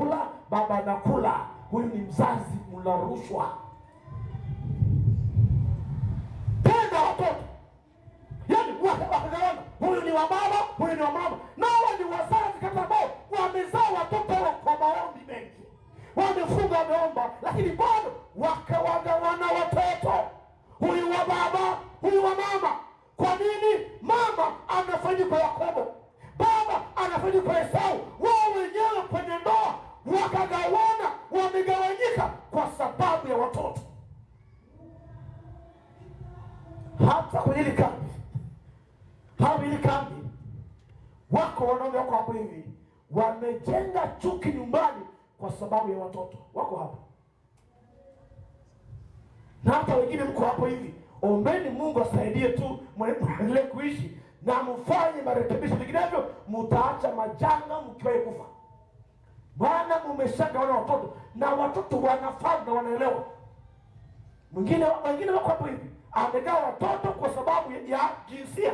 anakula baba anakula. Huyu ni mzazi mla rushwa. Penda watoto. Yani wakagawana huyu ni wa baba huyu ni wa mama. Nawa ni wazazi kama ambao wamezaa watoto kwa maombi mengi. Wamefunga wameomba lakini bado wakawagawana watoto. Huyu wa baba huyu wa mama. Kwa nini mama anafanyika kwa wamegawanyika kwa sababu ya watoto. Hata kwenye hili kambi hawa hili kambi wako wanaume wako hapo hivi wamejenga chuki nyumbani kwa sababu ya watoto. Wako hapo. Na hata wengine mko hapo hivi ombeni mungu asaidie tu mwendelee kuishi na mfanye marekebisho. Vinginevyo mutaacha majanga mkiwahi kufa. Maana mumeshagawana watoto na watoto wanafahamu na wanaelewa. Mwingine wengine wako hapo hivi amegawa watoto kwa sababu ya, jinsia.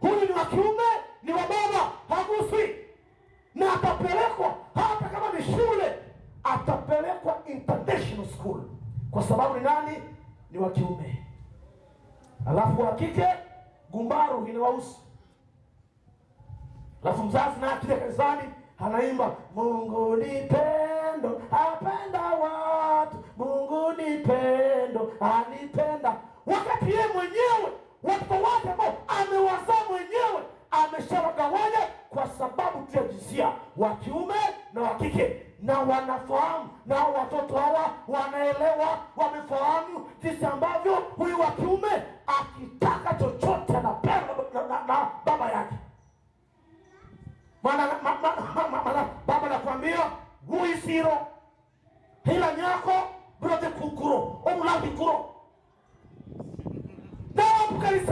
Huyu ni wa kiume ni wa baba haguswi na atapelekwa hata kama ni shule atapelekwa international school. Kwa sababu ni nani? Ni wa kiume. Alafu wa kike gumbaru inawahusu. alafu mzazi naye akija kanisani anaimba mungu ni pendo watu mungu ni pendo anipenda wakati yeye mwenyewe watoto wake ambao amewazaa mwenyewe ameshawagawanya kwa sababu tu ya jinsia wa kiume na wa kike na wanafahamu na watoto hawa wanaelewa wamefahamu jinsi ambavyo huyu wa kiume akitaka chochote anapewa na, na, na baba yake maana ma, ma, ma, ma, ma, baba nakwambia guisiro hila nyako brote kukuro omulavi kuro.